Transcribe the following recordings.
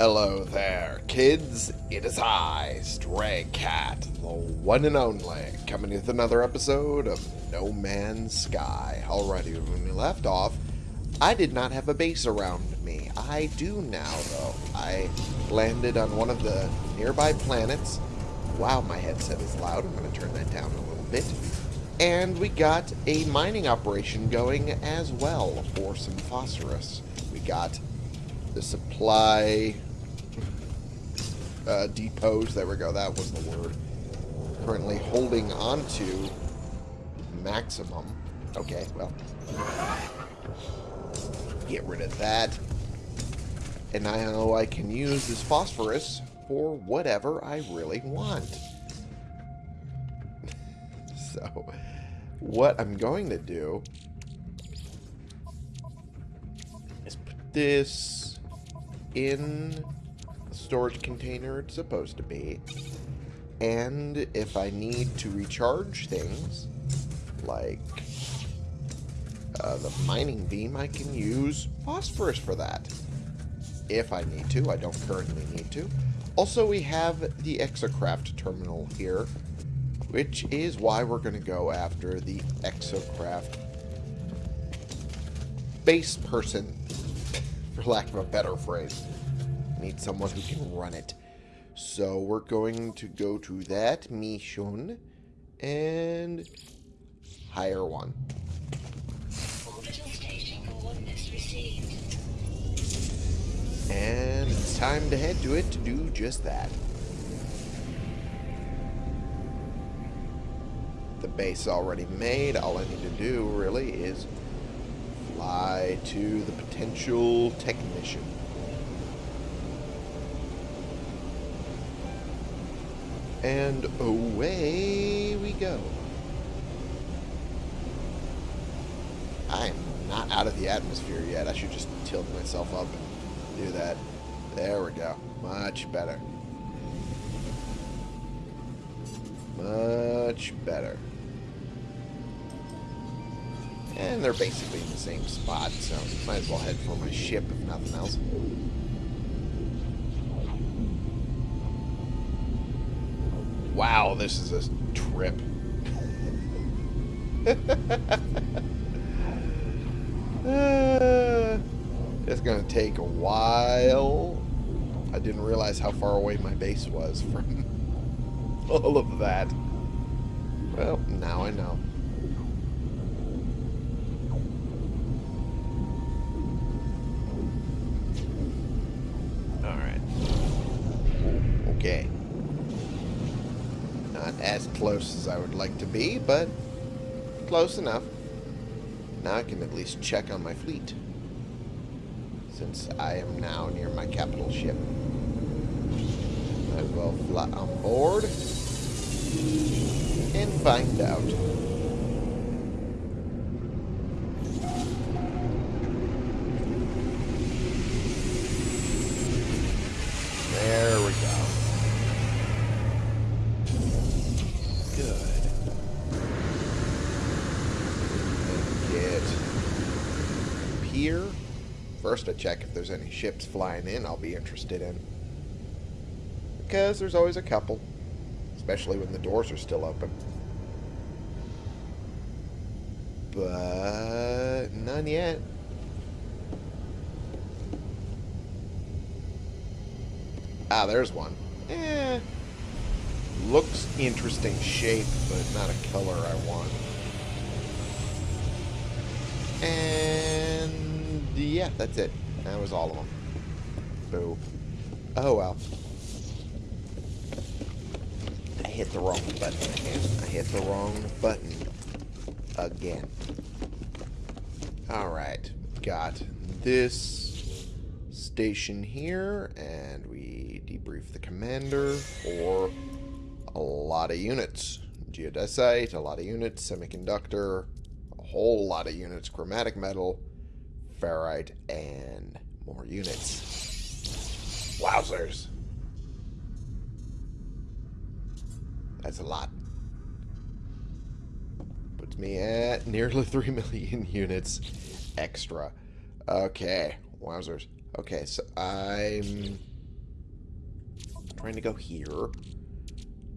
Hello there, kids. It is I, Stray Cat, the one and only, coming with another episode of No Man's Sky. Alrighty, when we left off, I did not have a base around me. I do now, though. I landed on one of the nearby planets. Wow, my headset is loud. I'm going to turn that down a little bit. And we got a mining operation going as well for some phosphorus. We got the supply uh, depots. There we go. That was the word. Currently holding on to maximum. Okay, well. Get rid of that. And now I can use this phosphorus for whatever I really want. so, what I'm going to do is put this in storage container it's supposed to be. And if I need to recharge things, like uh, the mining beam, I can use phosphorus for that. If I need to. I don't currently need to. Also, we have the Exocraft terminal here, which is why we're going to go after the Exocraft base person for lack of a better phrase. Need someone who can run it. So we're going to go to that mission and hire one. And it's time to head to it to do just that. The base already made. All I need to do really is fly to the potential technician. And away we go. I'm not out of the atmosphere yet. I should just tilt myself up and do that. There we go. Much better. Much better. And they're basically in the same spot, so might as well head for my ship if nothing else. Wow, this is a trip. it's going to take a while. I didn't realize how far away my base was from all of that. Well, now I know. okay. Not as close as I would like to be, but close enough. Now I can at least check on my fleet. Since I am now near my capital ship. I will fly on board and find out. First I check if there's any ships flying in I'll be interested in. Because there's always a couple. Especially when the doors are still open. But none yet. Ah, there's one. Eh. Looks interesting shape, but not a color I want. And yeah, that's it. That was all of them. Boo. Oh, well. I hit the wrong button again. I hit the wrong button again. Alright. Got this station here, and we debrief the commander for a lot of units. Geodesite, a lot of units, semiconductor, a whole lot of units, chromatic metal, ferrite, and more units. Wowzers. That's a lot. Puts me at nearly 3 million units extra. Okay, wowzers. Okay, so I'm trying to go here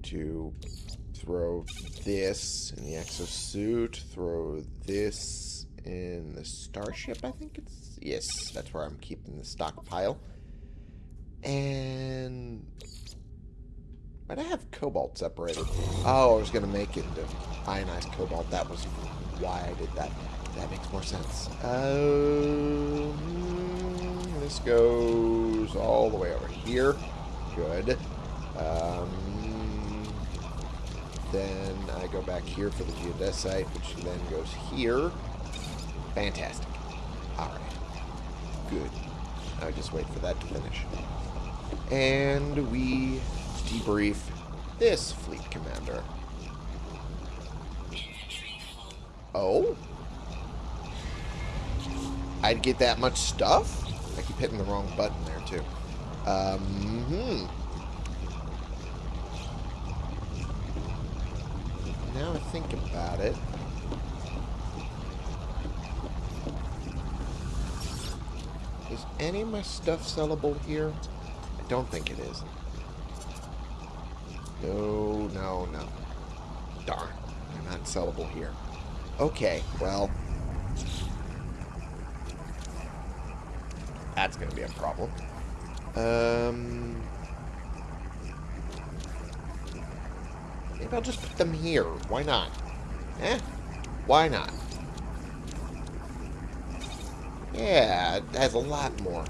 to throw this in the exosuit, throw this in the starship, I think it's... Yes, that's where I'm keeping the stockpile. And... Why'd I have cobalt separated? Oh, I was going to make it into ionized cobalt. That was why I did that. That makes more sense. Um, this goes all the way over here. Good. Um, then I go back here for the geodesite, which then goes here. Fantastic. Alright. Good. I just wait for that to finish. And we debrief this fleet commander. Oh? I'd get that much stuff? I keep hitting the wrong button there, too. Um, hmm. Now I think about it. Is any of my stuff sellable here? I don't think it is. No, no, no. Darn. They're not sellable here. Okay, well... That's going to be a problem. Um... Maybe I'll just put them here. Why not? Eh? Why not? Yeah, it has a lot more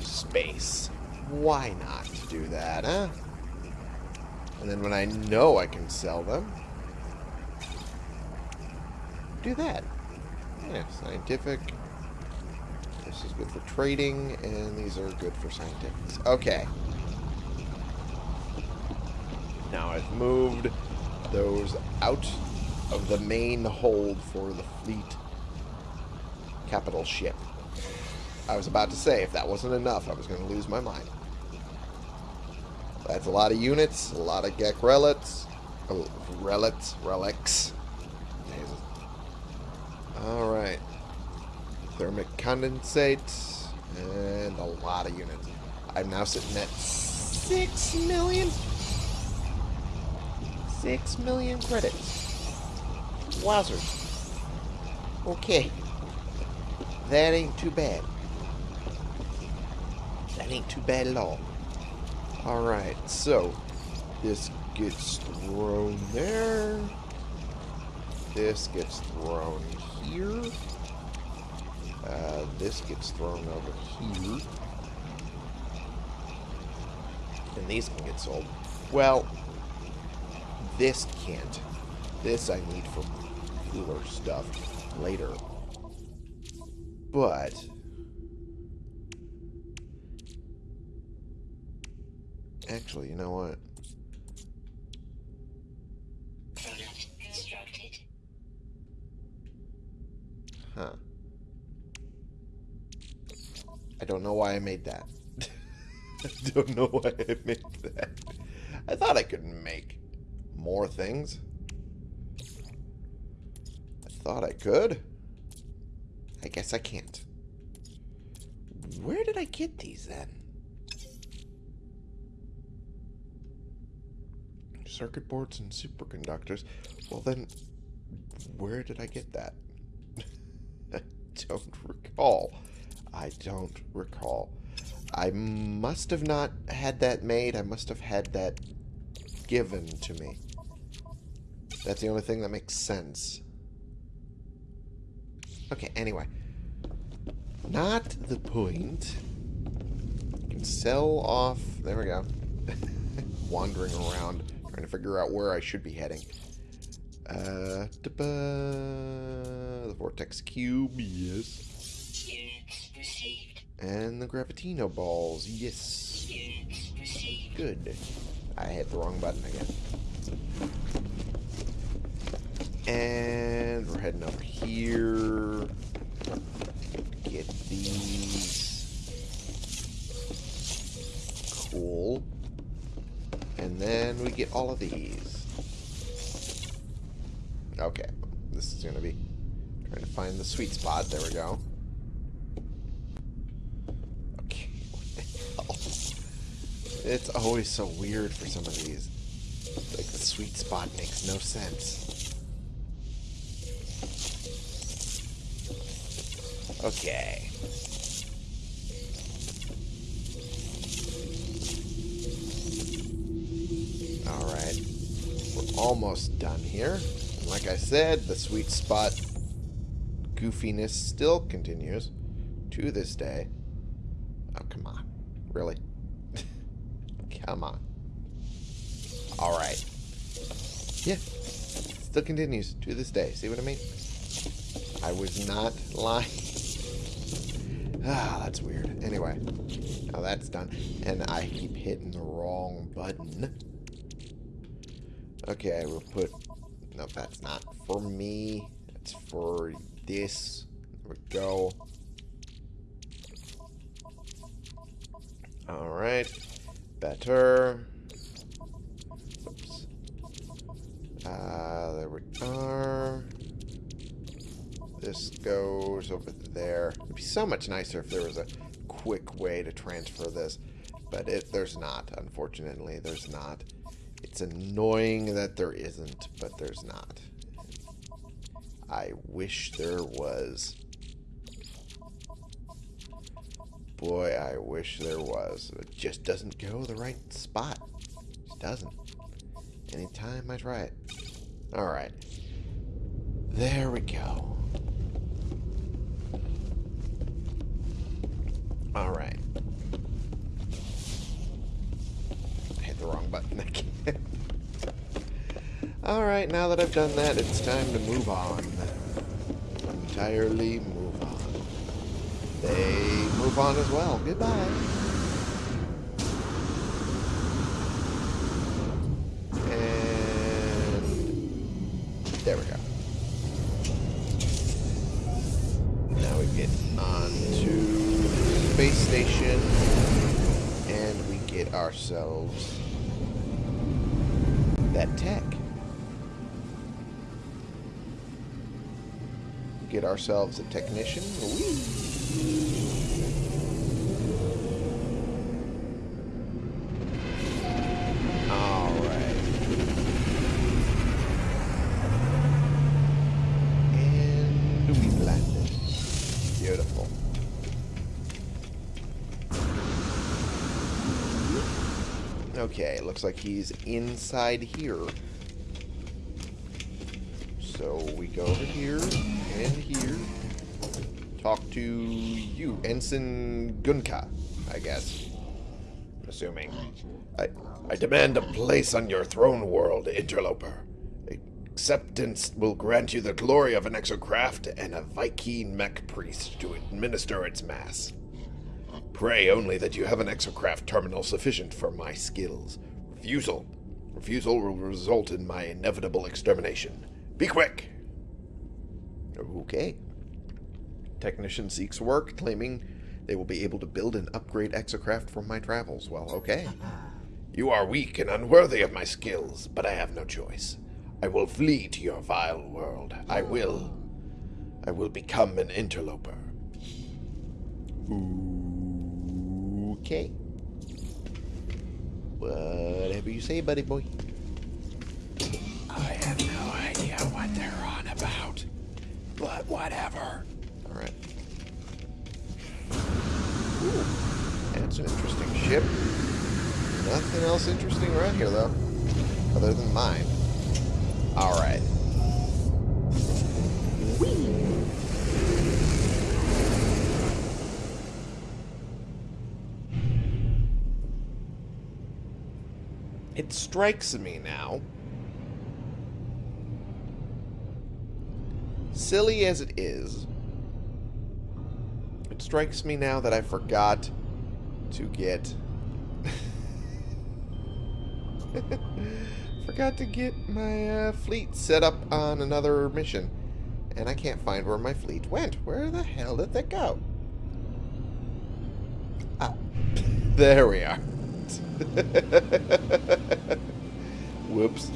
space. Why not do that, huh? And then when I know I can sell them, do that. Yeah, scientific. This is good for trading, and these are good for scientifics. Okay. Now I've moved those out of the main hold for the fleet capital ship. I was about to say, if that wasn't enough, I was going to lose my mind. That's a lot of units, a lot of Gek relics. Oh, relics, relics. Alright. Thermic condensate, and a lot of units. I'm now sitting at 6 million? 6 million credits. Wowzers. Okay. That ain't too bad. That ain't too bad at all. Alright, so this gets thrown there. This gets thrown here. Uh, this gets thrown over here. And these can get sold. Well, this can't. This I need for cooler stuff later. But... Actually, you know what? Huh. I don't know why I made that. I don't know why I made that. I thought I could make more things. I thought I could. I guess I can't. Where did I get these then? Circuit boards and superconductors. Well then, where did I get that? I don't recall. I don't recall. I must have not had that made. I must have had that given to me. That's the only thing that makes sense. Okay, anyway. Not the point. Can sell off... There we go. Wandering around, trying to figure out where I should be heading. Uh, the Vortex Cube, yes. And the Gravitino Balls, yes. Good. I hit the wrong button again. And we're heading over here. Get these. Cool. And then we get all of these. Okay. This is going to be trying to find the sweet spot. There we go. Okay. It's always so weird for some of these. Like, the sweet spot makes no sense. Okay. Alright. We're almost done here. Like I said, the sweet spot goofiness still continues to this day. Oh, come on. Really? come on. Alright. Yeah. Still continues to this day. See what I mean? I was not lying. ah, that's weird. Anyway. Now that's done. And I keep hitting the wrong button. Okay, we'll put... No, that's not for me. That's for this. There we go. Alright. Better. Oops. Uh, there we are. This goes over there. It'd be so much nicer if there was a quick way to transfer this. But it, there's not, unfortunately. There's not. It's annoying that there isn't, but there's not. I wish there was. Boy, I wish there was. It just doesn't go the right spot. It doesn't. Anytime I try it. Alright. There we go. Alright. I hit the wrong button again. Alright, now that I've done that, it's time to move on. Entirely move on. They move on as well. Goodbye. And there we go. Now we get on to space station and we get ourselves that tech. Get ourselves a technician. Whee! Alright. And we landed. Beautiful. Okay, looks like he's inside here. So we go over here and here. Talk to you, Ensign Gunka, I guess. I'm assuming. I, I demand a place on your throne world, interloper. Acceptance will grant you the glory of an exocraft and a Vy'keen mech priest to administer its mass. Pray only that you have an exocraft terminal sufficient for my skills. Refusal. Refusal will result in my inevitable extermination. Be quick! Okay. Technician seeks work, claiming they will be able to build and upgrade exocraft for my travels. Well, okay. You are weak and unworthy of my skills, but I have no choice. I will flee to your vile world. I will. I will become an interloper. Okay. Whatever you say, buddy boy. I have no idea what they're on about. But whatever. Alright. That's an interesting ship. Nothing else interesting around here, though. Other than mine. Alright. It strikes me now. Silly as it is, it strikes me now that I forgot to get... forgot to get my uh, fleet set up on another mission. And I can't find where my fleet went. Where the hell did they go? Ah, there we are. Whoops.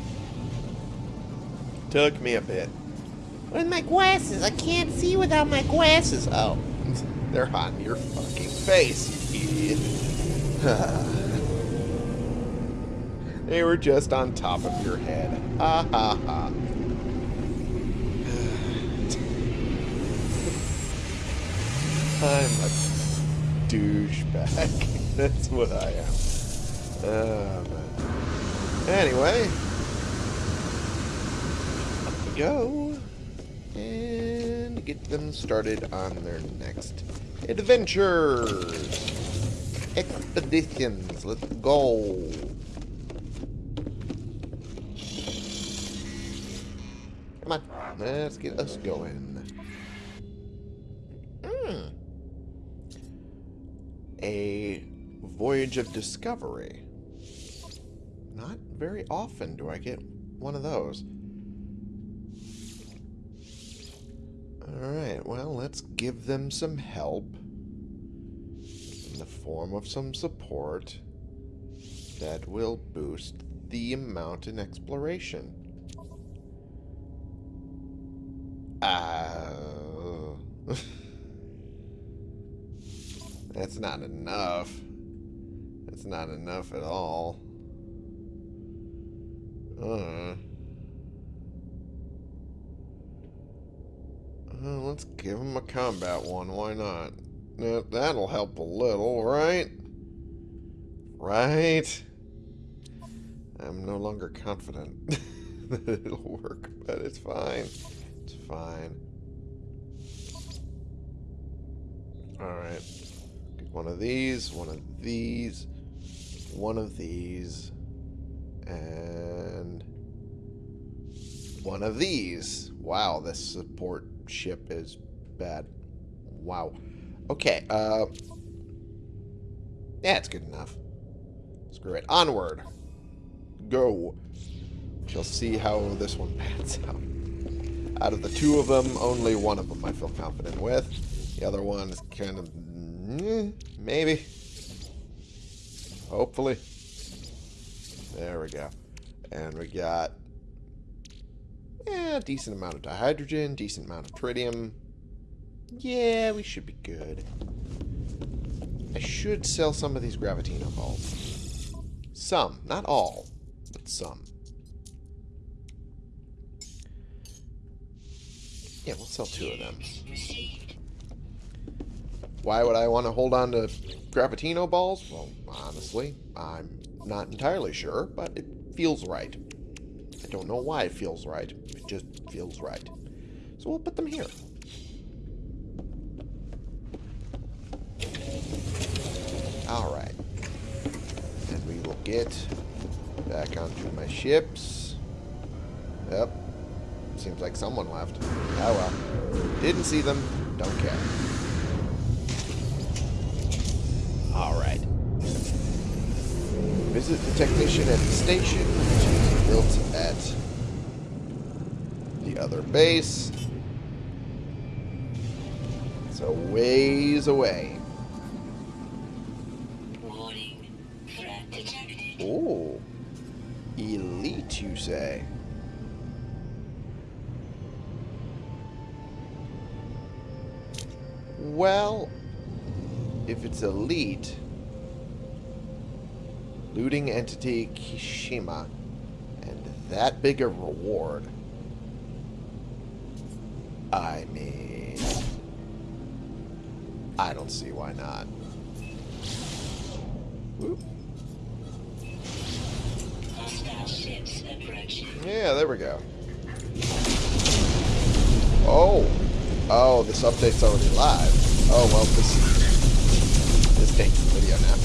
Took me a bit. With my glasses, I can't see without my glasses. Oh, they're on your fucking face, you idiot. They were just on top of your head. Ha ha ha. I'm a douchebag. That's what I am. Oh, man. Anyway. Go. Get them started on their next adventures. Expeditions. Let's go. Come on. Let's get us going. Hmm. A voyage of discovery. Not very often do I get one of those. Alright, well, let's give them some help in the form of some support that will boost the amount in exploration. Uh, that's not enough. That's not enough at all. Uh. Uh, let's give him a combat one. Why not? That'll help a little, right? Right? I'm no longer confident that it'll work, but it's fine. It's fine. Alright. Get one of these, one of these, one of these, and one of these. Wow, this support ship is bad. Wow. Okay, uh... Yeah, it's good enough. Screw it. Onward. Go. Shall see how this one pans out. Out of the two of them, only one of them I feel confident with. The other one is kind of... mm, maybe. Hopefully. There we go. And we got... Yeah, decent amount of dihydrogen, decent amount of tritium. Yeah, we should be good. I should sell some of these Gravitino balls. Some, not all, but some. Yeah, we'll sell two of them. Why would I want to hold on to Gravitino balls? Well, honestly, I'm not entirely sure, but it feels right. I don't know why it feels right. It just feels right. So we'll put them here. Alright. And we will get back onto my ships. Yep. Seems like someone left. Oh well. Didn't see them. Don't care. Alright. Visit the technician at the station, built at the other base. So ways away. Oh. Elite, you say? Well, if it's elite, looting entity Kishima, that big a reward, I mean, I don't see why not. Whoop. Yeah, there we go. Oh. Oh, this update's already live. Oh, well, this this takes the video now.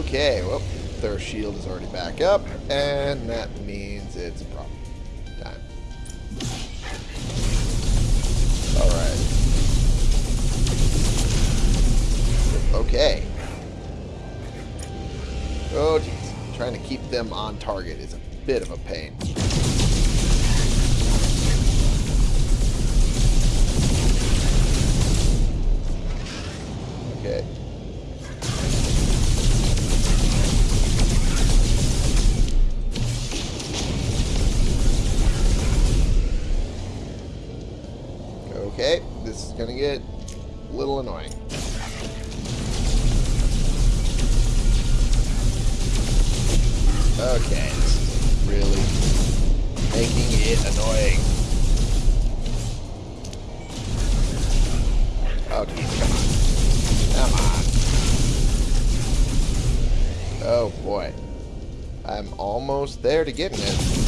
Okay, well, their shield is already back up, and that means it's problem time. Alright. Okay. Oh, jeez. Trying to keep them on target is a bit of a pain. Okay, this is gonna get a little annoying. Okay, this is really making it annoying. Oh, dude, come on. Come on. Oh, boy. I'm almost there to getting it.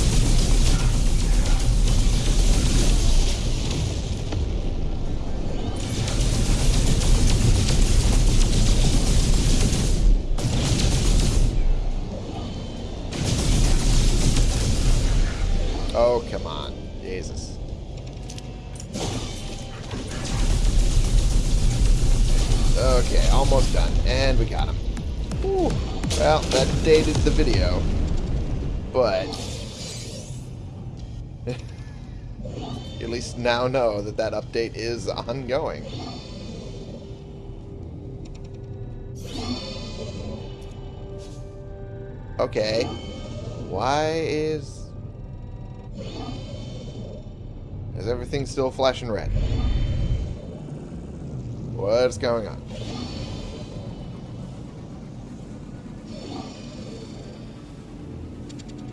That dated the video. But... at least now know that that update is ongoing. Okay. Why is... Is everything still flashing red? What's going on?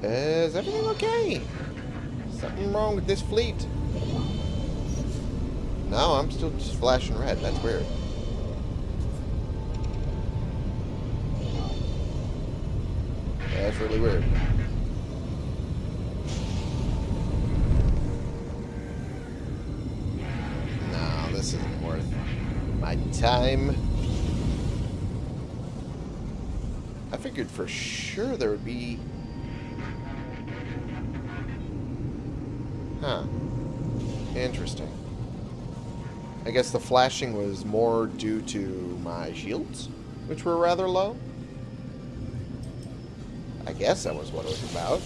Is everything okay? Something wrong with this fleet? No, I'm still just flashing red. That's weird. That's really weird. No, this isn't worth my time. I figured for sure there would be... Huh. Interesting. I guess the flashing was more due to my shields, which were rather low. I guess that was what it was about.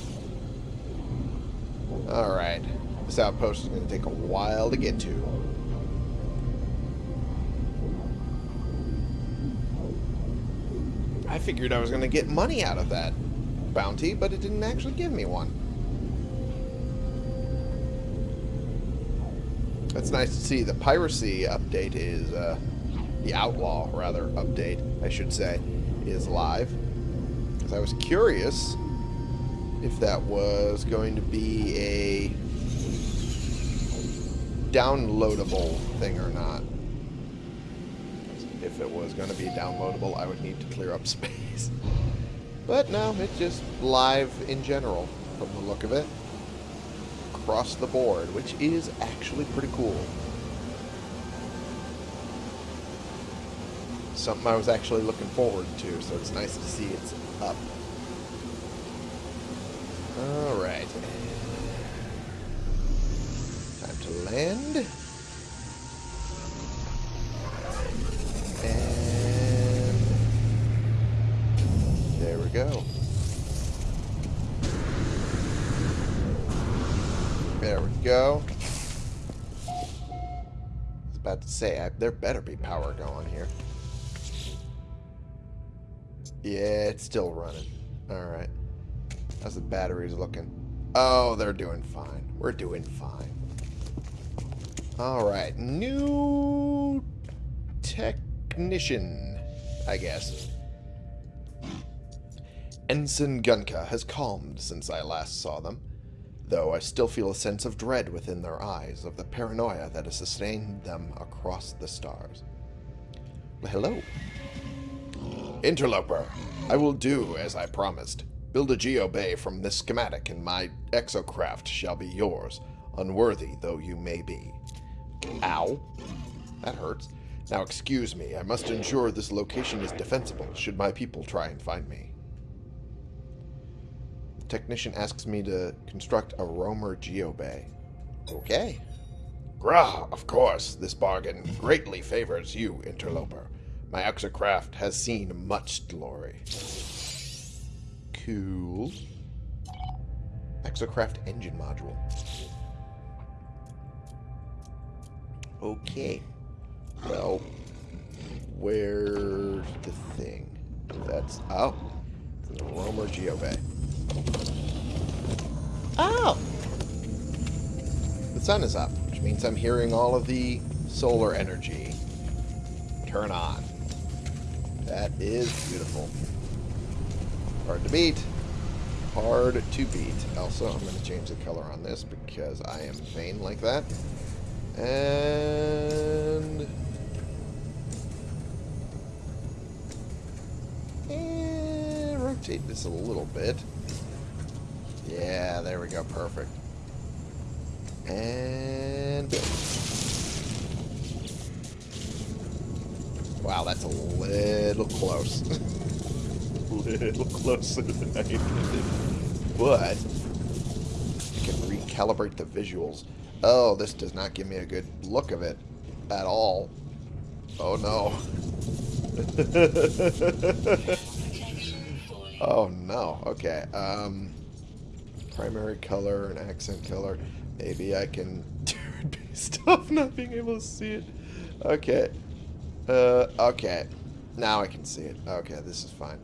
Alright. This outpost is going to take a while to get to. I figured I was going to get money out of that bounty, but it didn't actually give me one. That's nice to see. The piracy update is, uh, the outlaw, rather, update, I should say, is live. Because I was curious if that was going to be a downloadable thing or not. If it was going to be downloadable, I would need to clear up space. But no, it's just live in general, from the look of it. Across the board, which is actually pretty cool. Something I was actually looking forward to, so it's nice to see it's up. Alright. Time to land. There better be power going here. Yeah, it's still running. Alright. How's the batteries looking? Oh, they're doing fine. We're doing fine. Alright. New technician, I guess. Ensign Gunka has calmed since I last saw them, though I still feel a sense of dread within their eyes of the paranoia that has sustained them across the stars. Well, hello. Interloper, I will do as I promised. Build a geobay from this schematic, and my exocraft shall be yours, unworthy though you may be. Ow. That hurts. Now excuse me, I must ensure this location is defensible should my people try and find me. The technician asks me to construct a roamer geobay. Okay. Grah, of course, this bargain greatly favors you, interloper. My exocraft has seen much glory. Cool. Exocraft engine module. Okay. Well, where's the thing? That's oh, the Roamer Geobay. Oh, The sun is up, which means I'm hearing all of the solar energy turn on. That is beautiful. Hard to beat. Hard to beat. Also, I'm going to change the color on this because I am vain like that. And... And we're rotate this a little bit. Yeah, there we go. Perfect. And build. Wow, that's a little close. a little closer than I intended. But I can recalibrate the visuals. Oh, this does not give me a good look of it at all. Oh no. Oh no. Okay. Um primary color and accent color. Maybe I can do it based off not being able to see it. Okay. Uh okay. Now I can see it. Okay, this is fine.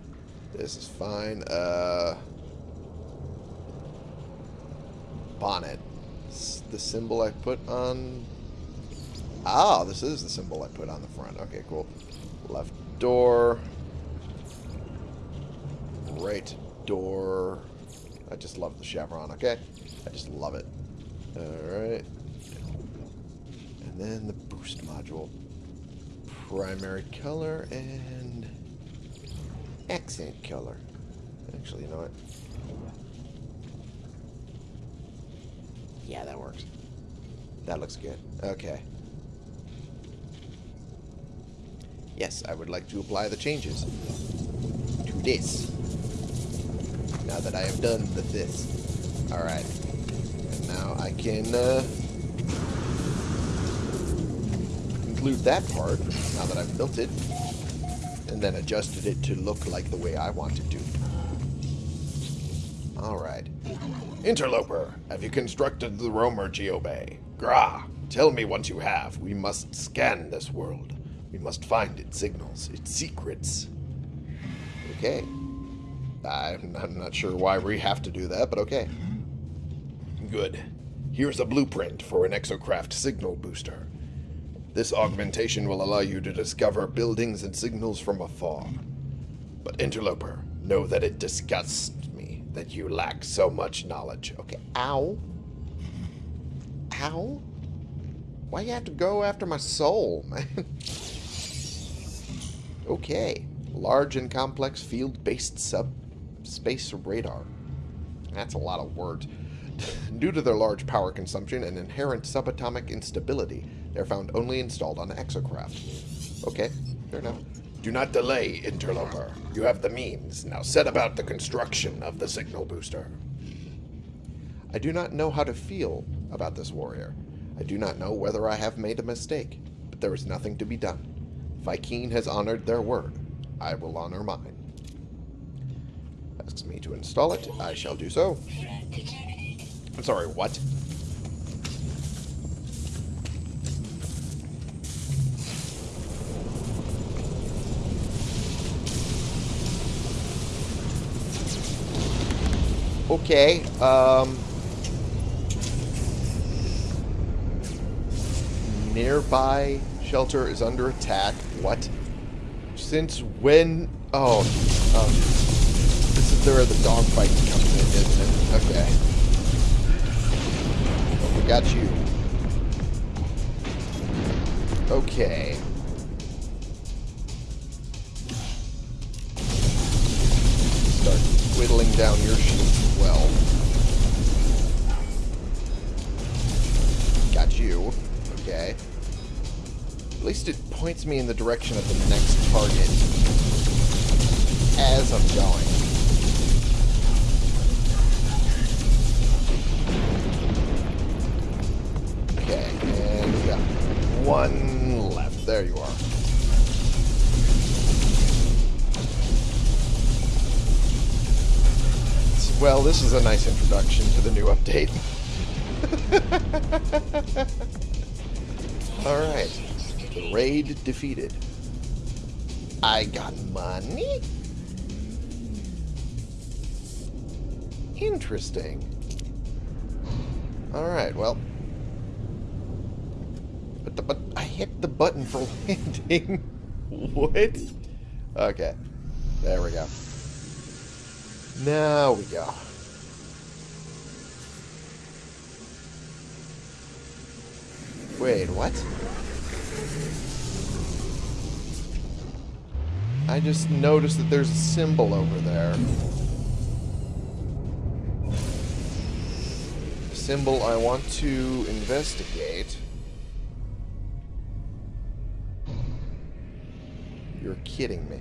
This is fine. Uh bonnet. S- The symbol I put on Ah, this is the symbol I put on the front. Okay, cool. Left door. Right door. I just love the chevron, okay? I just love it. Alright. And then the boost module. Primary color and accent color. Actually, you know what? Yeah, that works. That looks good. Okay. Yes, I would like to apply the changes to this. Now that I have done the this. Alright. And now I can uh, conclude that part, now that I've built it, and then adjusted it to look like the way I want it to. Alright. Interloper, have you constructed the Roamer Geobay? Gra, tell me once you have. We must scan this world. We must find its signals, its secrets. Okay. I'm, I'm not sure why we have to do that, but okay. Good. Here's a blueprint for an exocraft signal booster. This augmentation will allow you to discover buildings and signals from afar. But Interloper, know that it disgusts me that you lack so much knowledge. Okay, ow. Ow? Why you have to go after my soul, man? okay. Large and complex field-based subspace radar. That's a lot of words. Due to their large power consumption and inherent subatomic instability, they're found only installed on exocraft. Okay, fair enough. Do not delay, interloper. You have the means. Now set about the construction of the signal booster. I do not know how to feel about this warrior. I do not know whether I have made a mistake, but there is nothing to be done. Vy'keen has honored their word. I will honor mine. Asks me to install it. I shall do so. I'm sorry, what? Okay, um... Nearby shelter is under attack. What? Since when? Oh, um, is where the dogfight comes in, isn't it? Okay. Well, we got you. Okay. Start whittling down your sheets as well. Got you. Okay. At least it points me in the direction of the next target as I'm going. One left. There you are. Well, this is a nice introduction to the new update. Alright. Raid defeated. I got money? Interesting. Alright, well. But, the, but I hit the button for landing. what? Okay. There we go. Now we go. Wait, what? I just noticed that there's a symbol over there. A symbol I want to investigate. Kidding me.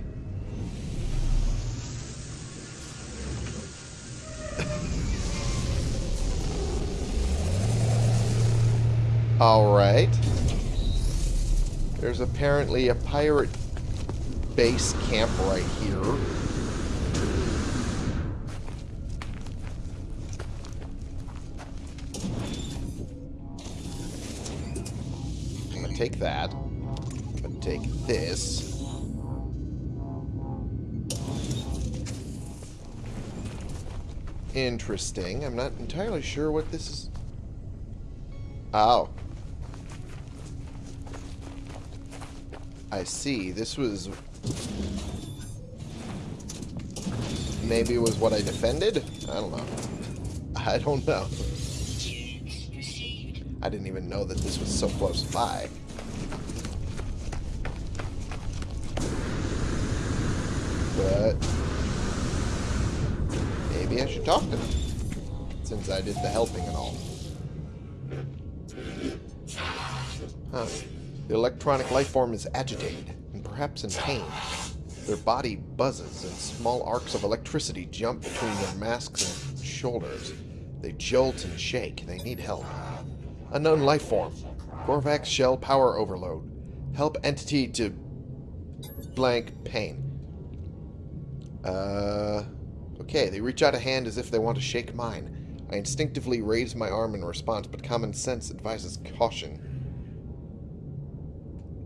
Alright. There's apparently a pirate base camp right here. I'm gonna take that. I'm gonna take this. Interesting. I'm not entirely sure what this is. Oh. I see. This was... Maybe it was what I defended? I don't know. I don't know. I didn't even know that this was so close by. But... Maybe I should talk. Since I did the helping and all. Huh. The electronic life form is agitated, and perhaps in pain. Their body buzzes, and small arcs of electricity jump between their masks and shoulders. They jolt and shake. They need help. Unknown life form. Korvax shell power overload. Help entity to blank pain. Uh, okay, they reach out a hand as if they want to shake mine. I instinctively raise my arm in response, but common sense advises caution.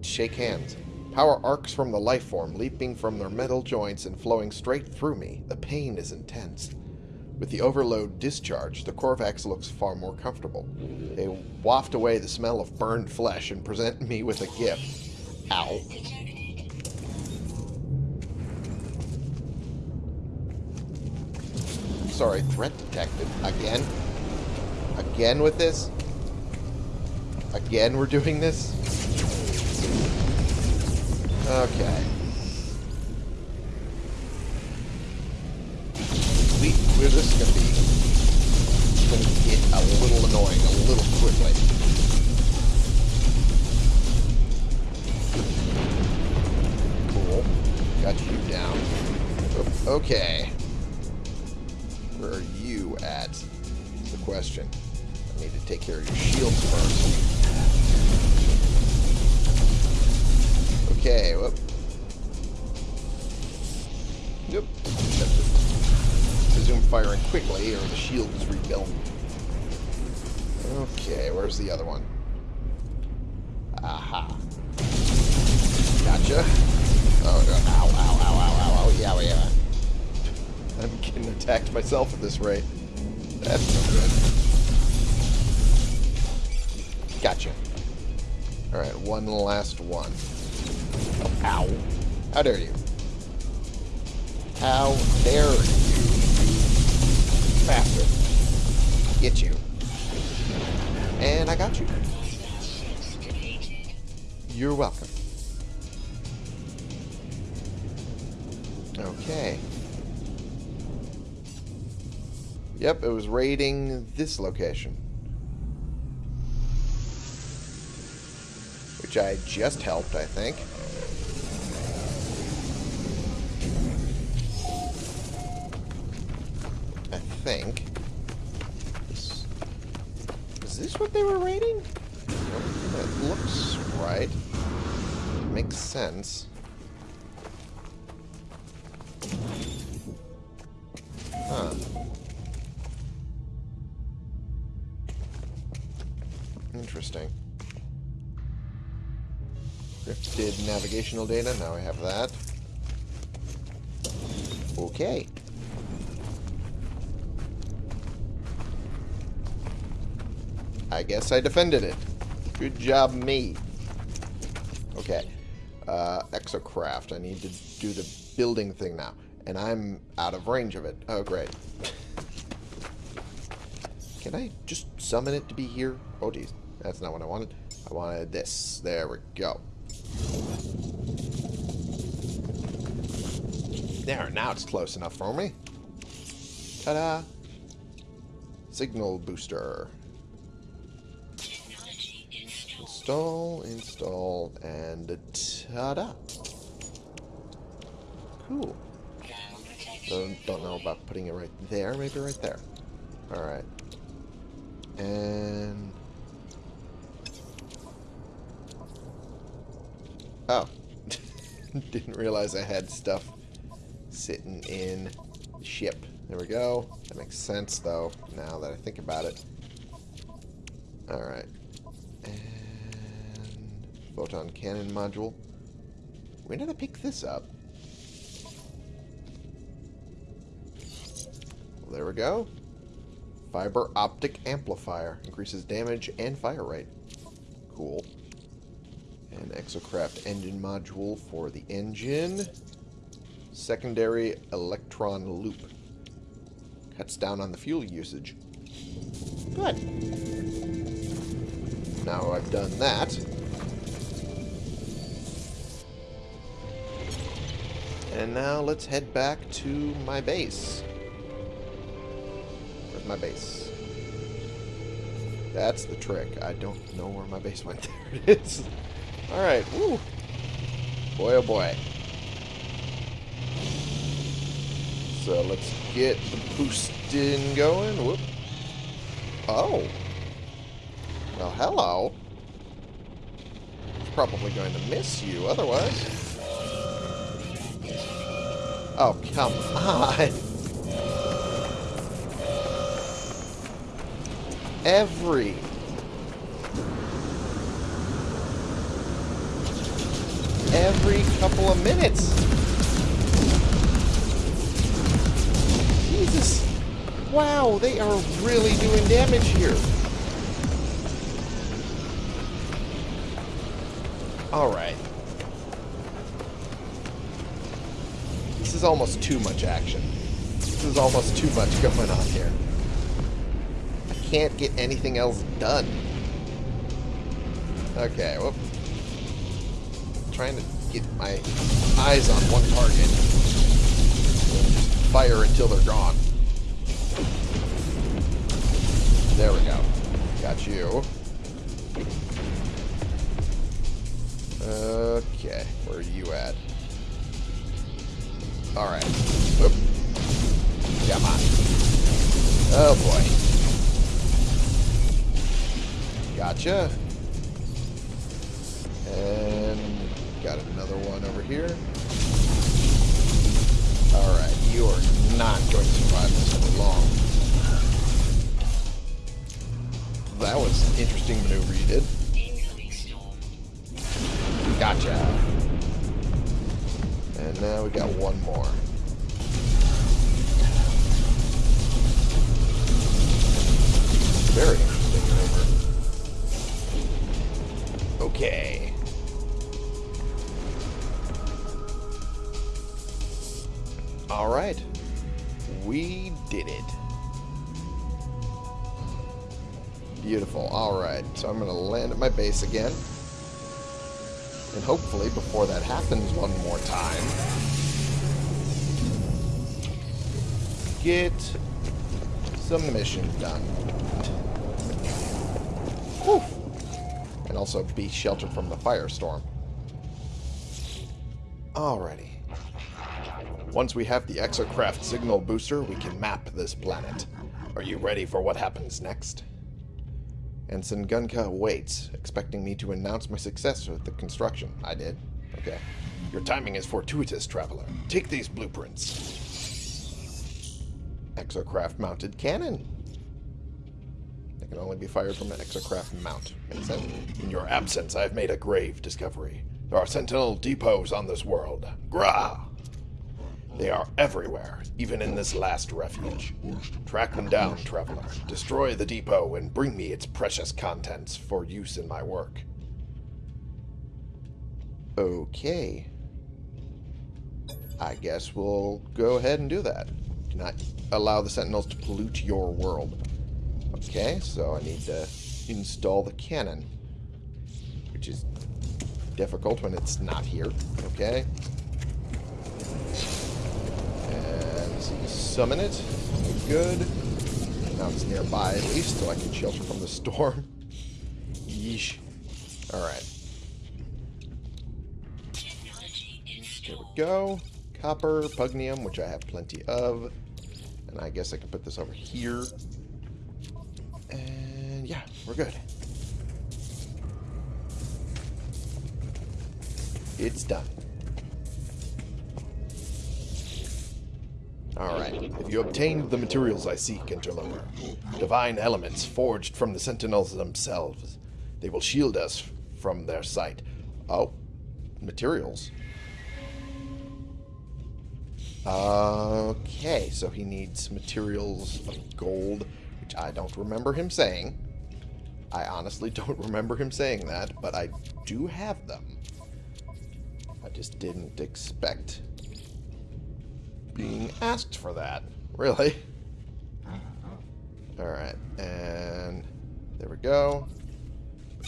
Shake hands. Power arcs from the life form, leaping from their metal joints and flowing straight through me. The pain is intense. With the overload discharged, the Korvax looks far more comfortable. They waft away the smell of burned flesh and present me with a gift. Ow. Sorry, threat detected. Again? Again with this? Again we're doing this? Okay. We, we're, this is gonna be gonna get a little annoying a little quickly. Cool. Got you down. Okay. Question. I need to take care of your shields first. Okay, whoop. Yep. Resume firing quickly or the shield is rebuilt. Okay, where's the other one? Aha. Gotcha. Oh, no. Ow, ow, ow, ow, ow, ow. Yeah, yeah. I'm getting attacked myself at this rate. That's no good. Gotcha. Alright, one last one. Ow. How dare you? How dare you, bastard. Get you. And I got you. You're welcome. Okay. Yep, it was raiding this location. Which I just helped, I think. I think. Is, is this what they were raiding? It looks right. Makes sense. Huh. Interesting. Encrypted navigational data. Now I have that. Okay. I guess I defended it. Good job, me. Okay. Uh, exocraft. I need to do the building thing now. And I'm out of range of it. Oh, great. Can I just summon it to be here? Oh, geez. That's not what I wanted. I wanted this. There we go. There, now it's close enough for me. Ta-da! Signal booster. Install, install, and ta-da! Cool. Don't know about putting it right there. Maybe right there. Alright. And... Oh. Didn't realize I had stuff sitting in the ship. There we go. That makes sense, though, now that I think about it. Alright. And... Photon cannon module. When did I pick this up? There we go. Fiber optic amplifier. Increases damage and fire rate. Cool. And exocraft engine module for the engine. Secondary electron loop. Cuts down on the fuel usage. Good. Now I've done that. And now let's head back to my base. Where's my base? That's the trick. I don't know where my base went. There it is. Alright, woo. Boy, oh boy. So uh, let's get the boosting going. Whoop. Oh. Well, hello. Probably going to miss you otherwise. Oh, come on. Every every couple of minutes. Jesus. Wow, they are really doing damage here. Alright. This is almost too much action. This is almost too much going on here. I can't get anything else done. Okay, whoop. Trying to get my eyes on one target. Fire until they're gone. There we go. Got you. Okay, where are you at? Alright. Whoop. Come on. Oh boy. Gotcha. And got another one over here. Alright, you are not going to survive this for long. That was an interesting maneuver you did. Gotcha. And now we got one more. Very interesting maneuver. Okay. Alright. We did it. Beautiful. Alright, so I'm going to land at my base again. And hopefully, before that happens one more time, get some mission done. Whew. And also be sheltered from the firestorm. Alrighty. Once we have the exocraft signal booster, we can map this planet. Are you ready for what happens next? Ensign Gunka waits, expecting me to announce my success with the construction. I did. Okay. Your timing is fortuitous, traveler. Take these blueprints. Exocraft mounted cannon. They can only be fired from an exocraft mount. Makes sense. In your absence, I have made a grave discovery. There are sentinel depots on this world. Grah! They are everywhere, even in this last refuge. Track them down, traveler. Destroy the depot and bring me its precious contents for use in my work. Okay. I guess we'll go ahead and do that. Do not allow the sentinels to pollute your world. Okay, so I need to install the cannon. Which is difficult when it's not here. Okay. Summon it. Good. Now it's nearby at least, so I can shelter from the storm. Yeesh. Alright. There we go. Copper, pugneum, which I have plenty of. And I guess I can put this over here. And yeah, we're good. It's done. Alright, If you obtained the materials I seek, Interloper? Divine elements forged from the Sentinels themselves. They will shield us from their sight. Oh, materials. Okay, so he needs materials of gold, which I don't remember him saying. I honestly don't remember him saying that, but I do have them. I just didn't expect being asked for that. Really? Alright, and there we go.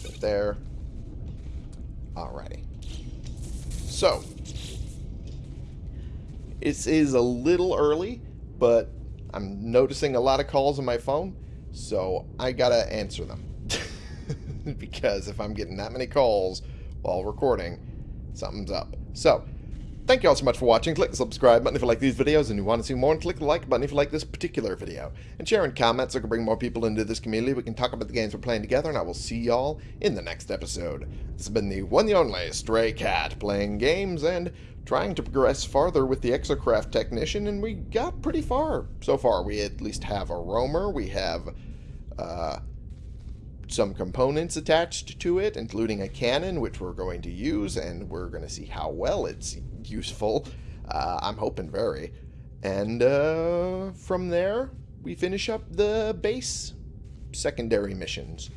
It there. Alrighty. So, it is a little early, but I'm noticing a lot of calls on my phone, so I gotta answer them. because if I'm getting that many calls while recording, something's up. So, thank you all so much for watching. Click the subscribe button if you like these videos and you want to see more, and click the like button if you like this particular video. And share and comment so I can bring more people into this community. We can talk about the games we're playing together, and I will see y'all in the next episode. This has been the one and only Stray Cat, playing games and trying to progress farther with the Exocraft Technician, and we got pretty far so far. We at least have a roamer, we have uh, some components attached to it, including a cannon, which we're going to use, and we're going to see how well it's useful. Uh, I'm hoping very. And uh, from there, we finish up the base secondary missions.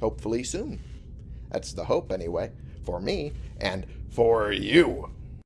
Hopefully soon. That's the hope, anyway, for me and for you.